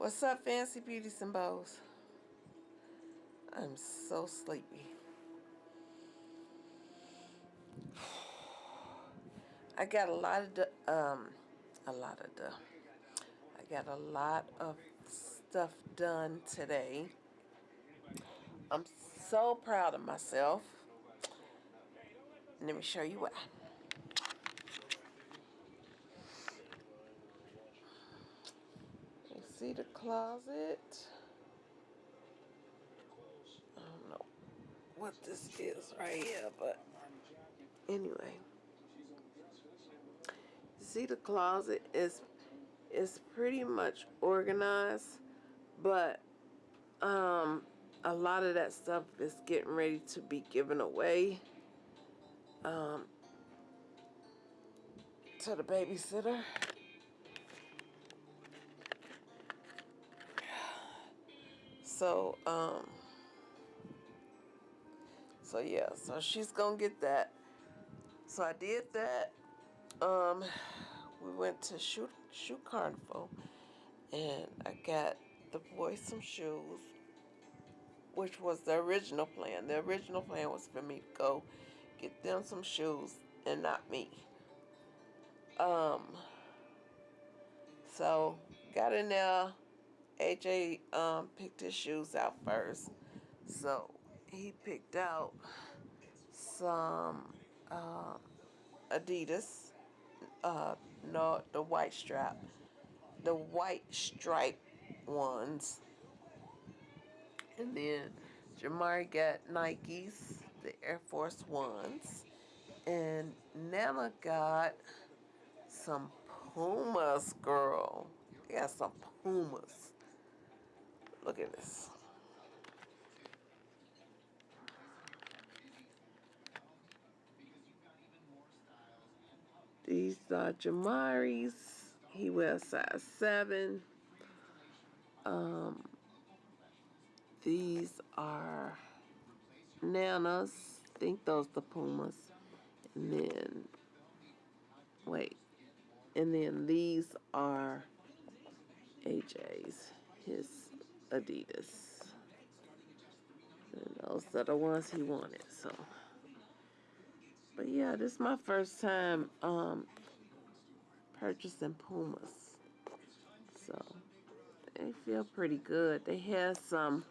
What's up, fancy beauties and bows? I'm so sleepy. I got a lot of the, um, a lot of the, I got a lot of stuff done today. I'm so proud of myself. Let me show you why. See the closet? I don't know what this is right here, but anyway. See the closet is is pretty much organized, but um a lot of that stuff is getting ready to be given away um to the babysitter. So, um, so yeah, so she's gonna get that. So I did that. Um, we went to shoot shoe carnival, and I got the boys some shoes, which was the original plan. The original plan was for me to go get them some shoes and not me. Um, so got in there AJ um, picked his shoes out first. So he picked out some uh, Adidas, uh, no, the white strap, the white stripe ones. And then Jamari got Nikes, the Air Force Ones. And Nana got some Pumas, girl. Got some Pumas. Look at this. These are Jamari's. He wears size 7. Um, these are Nanas. I think those the Pumas. And then, wait. And then these are AJ's. His Adidas. And those are the ones he wanted, so. But yeah, this is my first time um, purchasing Pumas. So, they feel pretty good. They had some,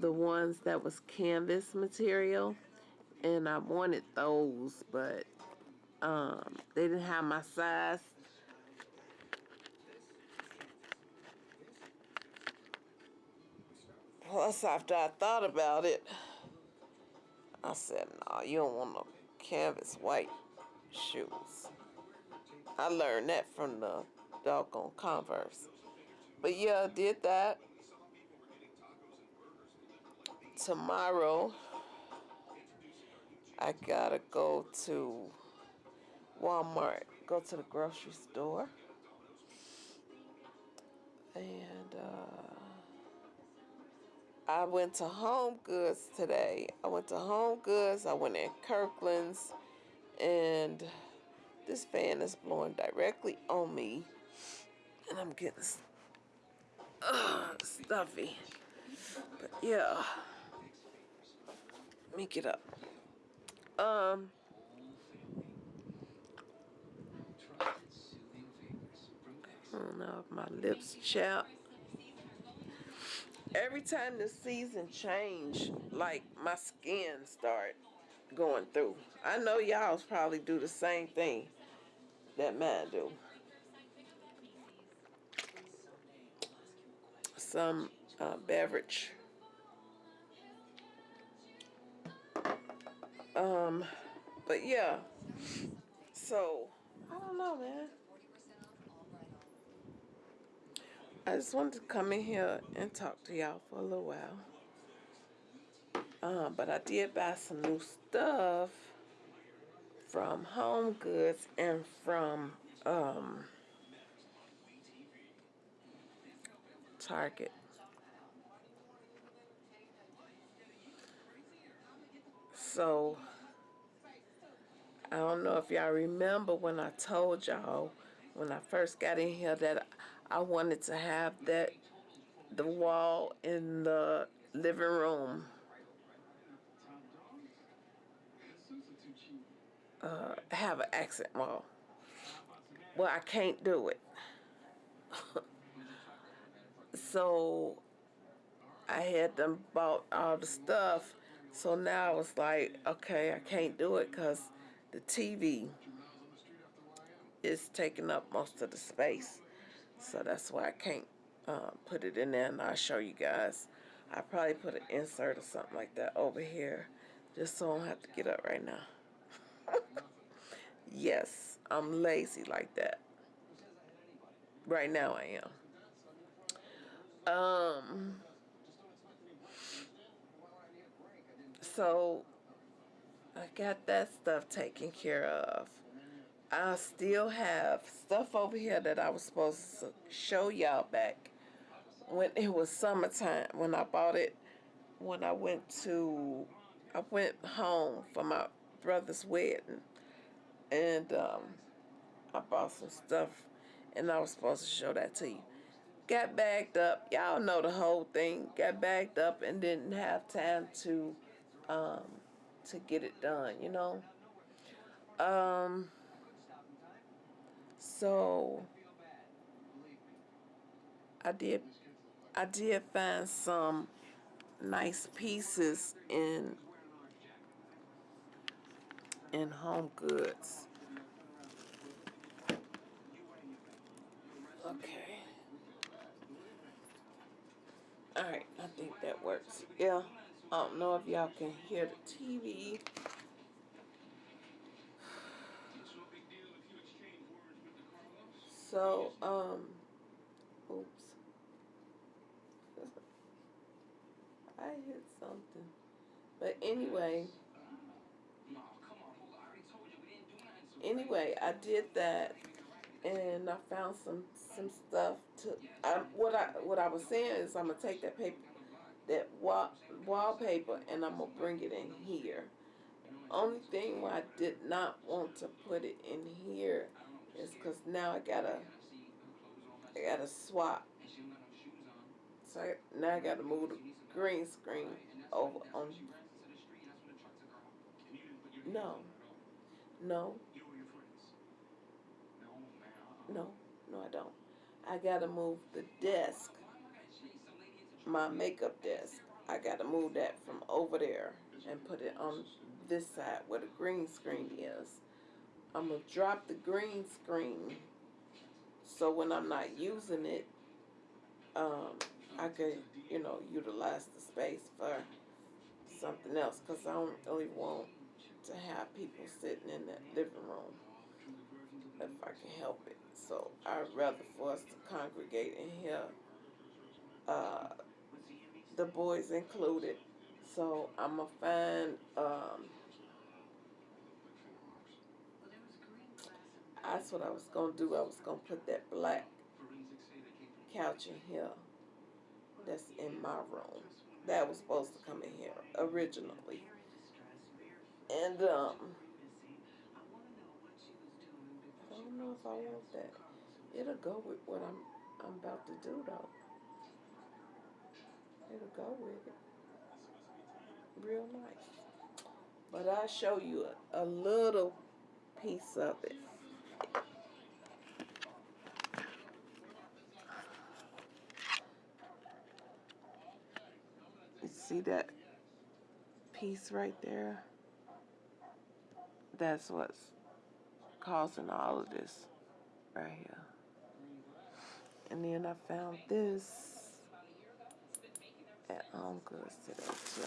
the ones that was canvas material. And I wanted those, but um, they didn't have my size. Plus, after I thought about it, I said, no, nah, you don't want no canvas white shoes. I learned that from the doggone Converse. But yeah, I did that. Tomorrow, I gotta go to Walmart, go to the grocery store. And, uh, I went to Home Goods today. I went to Home Goods. I went in Kirkland's. And this fan is blowing directly on me. And I'm getting uh, stuffy. But yeah. Let me get up. Um. I don't know if my lips chapped every time the season change, like my skin start going through. I know y'all probably do the same thing that mine do. Some uh, beverage. Um, but yeah. So, I don't know, man. I just wanted to come in here and talk to y'all for a little while. Um, but I did buy some new stuff from Home Goods and from um, Target. So, I don't know if y'all remember when I told y'all when I first got in here that I wanted to have that the wall in the living room uh, have an accent wall. Well, I can't do it. so I had them bought all the stuff. So now I was like, okay, I can't do it because the TV is taking up most of the space. So that's why I can't uh, put it in there and I'll show you guys. I probably put an insert or something like that over here just so I don't have to get up right now. yes, I'm lazy like that. Right now I am. Um, so I got that stuff taken care of. I still have stuff over here that I was supposed to show y'all back when it was summertime when I bought it when I went to I went home for my brother's wedding and um, I bought some stuff and I was supposed to show that to you. Got bagged up. Y'all know the whole thing. Got bagged up and didn't have time to um, to get it done, you know. Um, so I did I did find some nice pieces in in Home Goods. Okay. All right, I think that works. Yeah. I don't know if y'all can hear the TV. So, um, oops. I hit something. But anyway, anyway, I did that and I found some some stuff to I, what I what I was saying is I'm gonna take that paper that wall, wallpaper and I'm gonna bring it in here. Only thing why I did not want to put it in here is because now I gotta I gotta swap. So I, now I gotta move the green screen over on. No, no, no, no, I don't. I gotta move the desk, my makeup desk. I gotta move that from over there and put it on this side where the green screen is. I'm gonna drop the green screen so when I'm not using it, um, I could, you know, utilize the space for something else because I don't really want to have people sitting in that living room if I can help it. So I'd rather for us to congregate in here, uh, the boys included. So I'm gonna find, um, that's what I was gonna do. I was gonna put that black couch in here that's in my room. That was supposed to come in here originally. And um I don't know if I want that. It'll go with what I'm I'm about to do though. It'll go with it. Real nice. But I'll show you a, a little piece of it. You see that piece right there? That's what's causing all of this right here. And then I found this at Home Goods today too.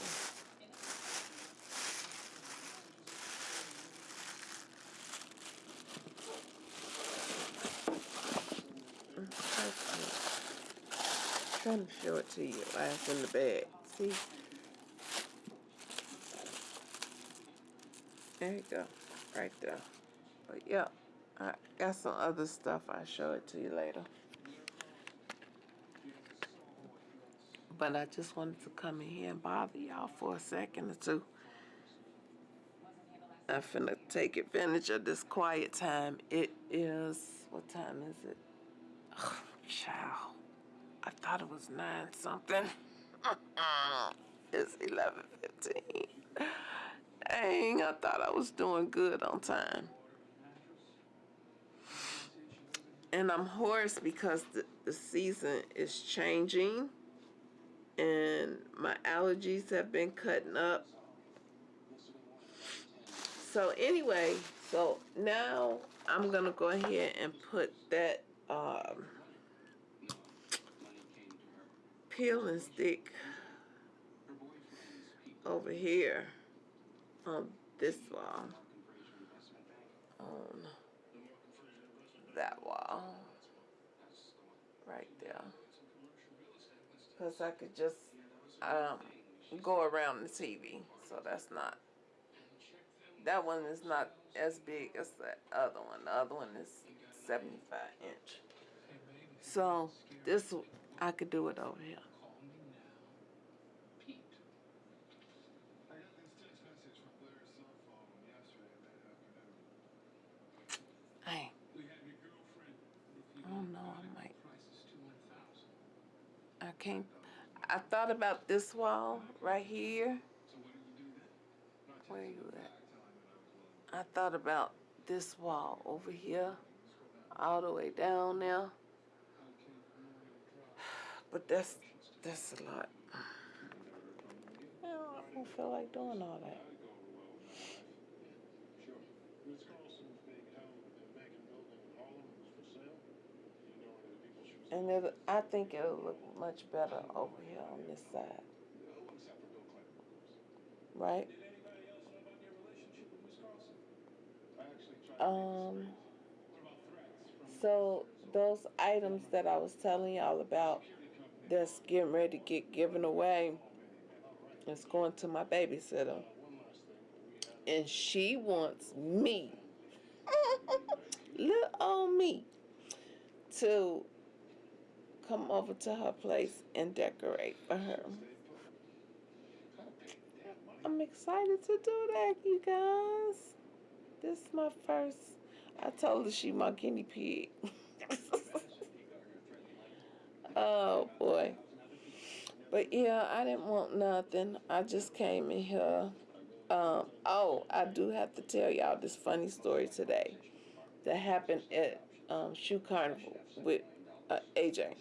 Mm, trying to show it to you while it's in the bag. See? There you go. Right there. But yeah, I got some other stuff. I'll show it to you later. But I just wanted to come in here and bother y'all for a second or two. I'm finna take advantage of this quiet time. It is, what time is it? Oh, child. I thought it was nine something. it's eleven fifteen. Dang, I thought I was doing good on time. And I'm hoarse because the, the season is changing and my allergies have been cutting up. So anyway, so now I'm gonna go ahead and put that um, peel and stick over here on this wall, on that wall, right there. Because I could just um, go around the TV, so that's not, that one is not as big as the other one. The other one is 75 inch. So this, I could do it over here. Hey, I don't know, I might, I can't, I thought about this wall right here. Where you at? I thought about this wall over here, all the way down there. But that's, that's a lot. I don't feel like doing all that. And it, I think it'll look much better over here on this side. Right? Um, so those items that I was telling y'all about that's getting ready to get given away is going to my babysitter. And she wants me, little old me, to come over to her place and decorate for her. I'm excited to do that, you guys. This is my first. I told her she my guinea pig. oh boy. But yeah, I didn't want nothing. I just came in here. Um, oh, I do have to tell y'all this funny story today that happened at um, Shoe Carnival with uh, AJ.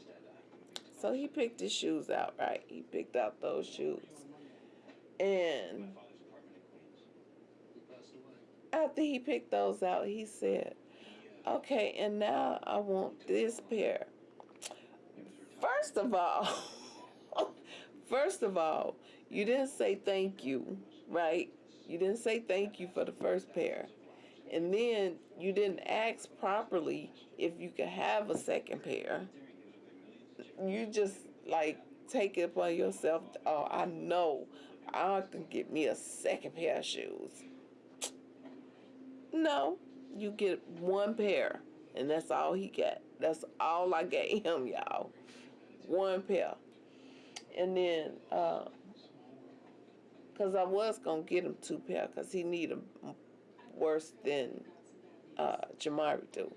So he picked his shoes out, right? He picked out those shoes. And after he picked those out, he said, okay, and now I want this pair. First of all, first of all, you didn't say thank you, right? You didn't say thank you for the first pair. And then you didn't ask properly if you could have a second pair. You just like take it upon yourself. Oh, I know I can get me a second pair of shoes. No, you get one pair, and that's all he got. That's all I gave him, y'all. One pair. And then, uh, cause I was gonna get him two pair, cause he need them worse than uh, Jamari do.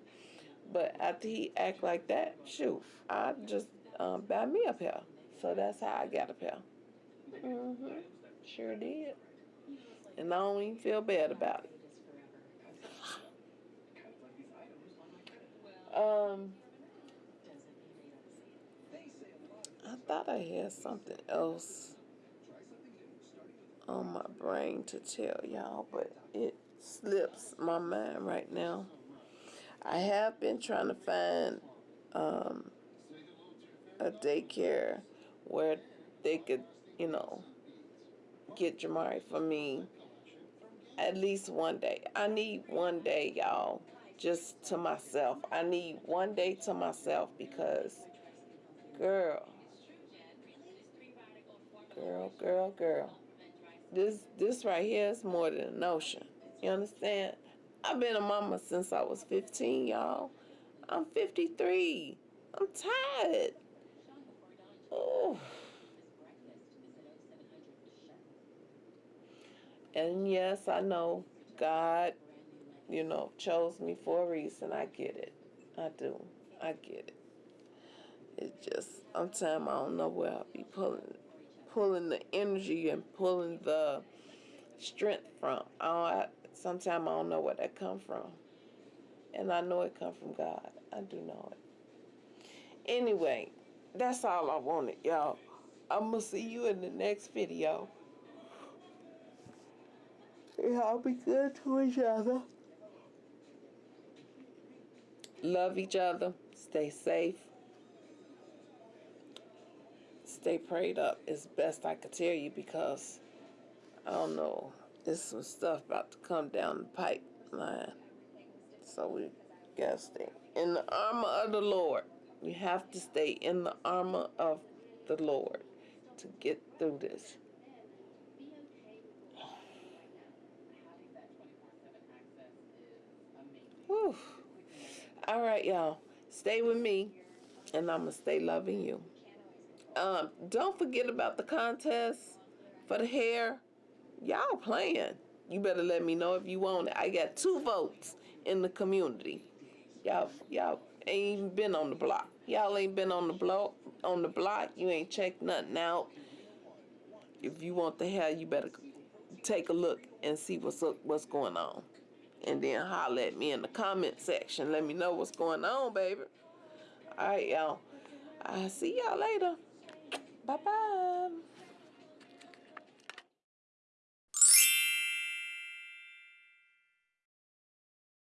But after he act like that, shoot, I just um, buy me a pair. So that's how I got a pair. Mm-hmm. Sure did. And I don't even feel bad about it. Um, I thought I had something else on my brain to tell y'all, but it slips my mind right now. I have been trying to find um, a daycare where they could, you know, get Jamari for me at least one day. I need one day, y'all just to myself. I need one day to myself because, girl, girl, girl, girl, this this right here is more than a notion. You understand? I've been a mama since I was 15, y'all. I'm 53. I'm tired. Oh. And yes, I know God you know, chose me for a reason. I get it. I do. I get it. It just sometimes I don't know where I'll be pulling pulling the energy and pulling the strength from. I, sometimes I don't know where that come from. And I know it come from God. I do know it. Anyway, that's all I wanted, y'all. I'm going to see you in the next video. Y'all be good to each other. Love each other. Stay safe. Stay prayed up as best I could tell you because I don't know. There's some stuff about to come down the pipeline. So we gotta stay in the armor of the Lord. We have to stay in the armor of the Lord to get through this. Whew. All right, y'all. Stay with me, and I'm going to stay loving you. Um, don't forget about the contest for the hair. Y'all playing. You better let me know if you want it. I got two votes in the community. Y'all, y'all ain't even been on the block. Y'all ain't been on the block. On the block, you ain't checked nothing out. If you want the hell, you better take a look and see what's up, what's going on, and then holler at me in the comment section. Let me know what's going on, baby. All right, y'all. I'll see y'all later. Bye bye.